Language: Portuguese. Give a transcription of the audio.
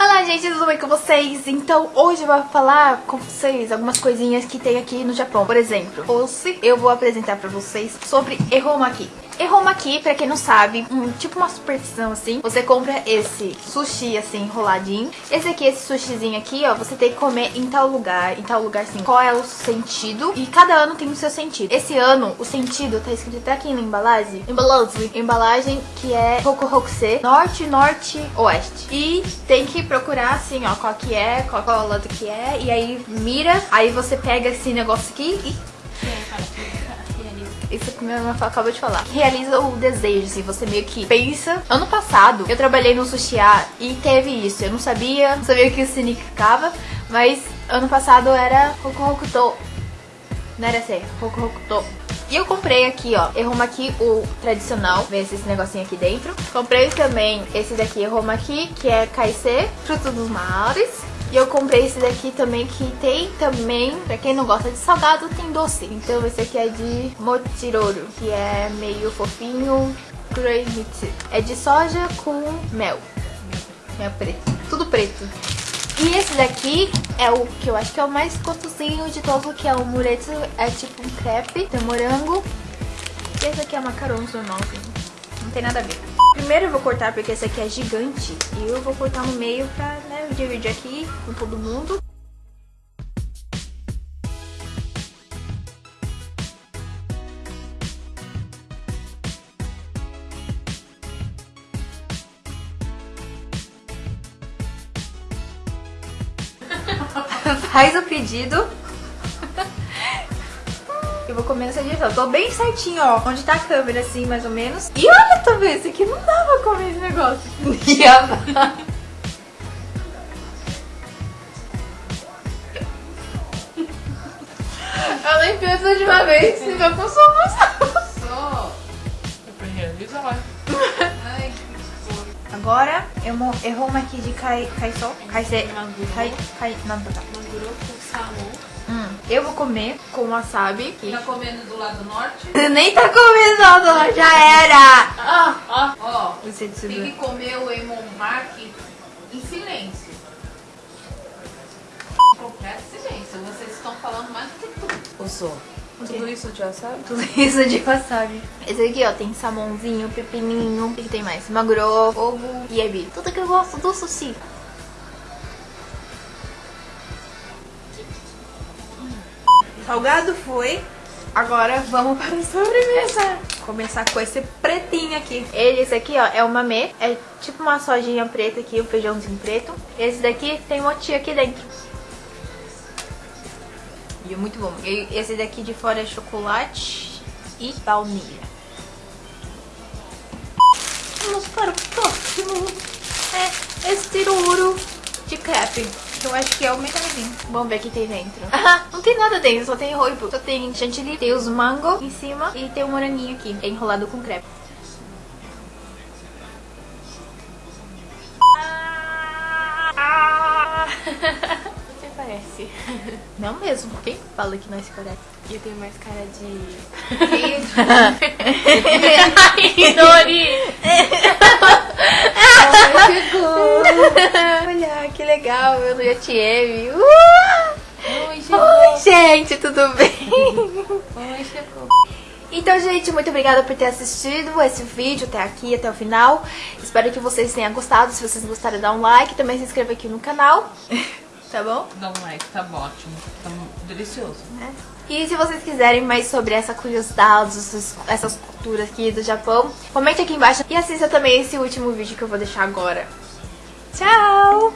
Olá gente, tudo bem com vocês? Então hoje eu vou falar com vocês algumas coisinhas que tem aqui no Japão Por exemplo, hoje eu vou apresentar pra vocês sobre Eromaki Eromaki, pra quem não sabe, um, tipo uma superstição assim. Você compra esse sushi assim, enroladinho. Esse aqui, esse sushizinho aqui, ó Você tem que comer em tal lugar, em tal lugar assim. Qual é o sentido? E cada ano tem o seu sentido. Esse ano, o sentido tá escrito até aqui na embalagem. Embalagem, embalagem que é Hokuhokuse Norte, Norte, Oeste. E tem que procurar assim, ó Qual que é, qual, qual lado que é. E aí mira, aí você pega esse negócio aqui e isso que minha irmã acabou de falar. Realiza o desejo, assim, você meio que pensa. Ano passado, eu trabalhei no sushi e teve isso. Eu não sabia, não sabia o que isso significava, mas ano passado era Hoku Hokuto. Não era assim, Hoku Hokuto. E eu comprei aqui, ó, Erromaki, o tradicional, vê esse negocinho aqui dentro. Comprei também esse daqui, Erromaki, que é Kaise, fruto dos mares. E eu comprei esse daqui também, que tem também, pra quem não gosta de salgado, tem doce. Então esse aqui é de mochiroro, que é meio fofinho, kuroimitsu. É de soja com mel. Mel preto. Tudo preto. E esse daqui é o que eu acho que é o mais gostosinho de todo, que é o muretsu. É tipo um crepe, tem morango. E esse aqui é macarons normalzinho. Não tem nada a ver. Primeiro eu vou cortar porque esse aqui é gigante. E eu vou cortar no meio pra né, dividir aqui com todo mundo. Faz o pedido vou comer nessa direção. Eu tô bem certinho, ó. Onde tá a câmera, assim, mais ou menos. E olha também, esse aqui não dá pra comer esse negócio. Eu nem penso de uma vez, se eu com Só. Realiza lá. Ai, que Agora, eu errou uma aqui de kai, kaiso. Kaise. Kai, kai, não, tá. Maguro com salmão. Hum, eu vou comer com wasabi. Tá comendo do lado norte? Nem tá comendo do lado já era! Ah, ah, ó. Você tem que comer o Emonmark em silêncio. Completo silêncio. Vocês estão falando mais do que tudo. Eu sou. Tudo isso de wasabi? Tudo isso de wasabi. Esse aqui, ó, tem salmãozinho, pepininho. O que, tem mais? Maguro, ovo e ebi. Tudo que eu gosto do sushi. Salgado foi. Agora vamos para a sobremesa. Começar com esse pretinho aqui. Ele, esse aqui, ó, é o mamê. É tipo uma sojinha preta aqui, um feijãozinho preto. Esse daqui tem mochi aqui dentro. É muito bom. E esse daqui de fora é chocolate e baunilha. Vamos para o próximo. É esse ouro de crepe. Eu acho que é o melhorzinho. Vamos ver o que tem dentro. Ah, não tem nada dentro, só tem roibo. Só tem chantilly, tem os mango em cima e tem um moranguinho aqui. É enrolado com crepe. Ah. Parece. Não mesmo. Quem fala que nós parece? Eu tenho mais cara de... Ai, Dori! Olha, que legal, eu já te ame. Uh! Oi, Oi, gente, tudo bem? Oi, chegou. Então, gente, muito obrigada por ter assistido esse vídeo até aqui, até o final. Espero que vocês tenham gostado. Se vocês gostaram, dá um like. Também se inscreva aqui no canal. Tá bom? Dá um like, tá ótimo. Tá delicioso. É. E se vocês quiserem mais sobre essa curiosidade, essas culturas aqui do Japão, comente aqui embaixo. E assista também esse último vídeo que eu vou deixar agora. Tchau!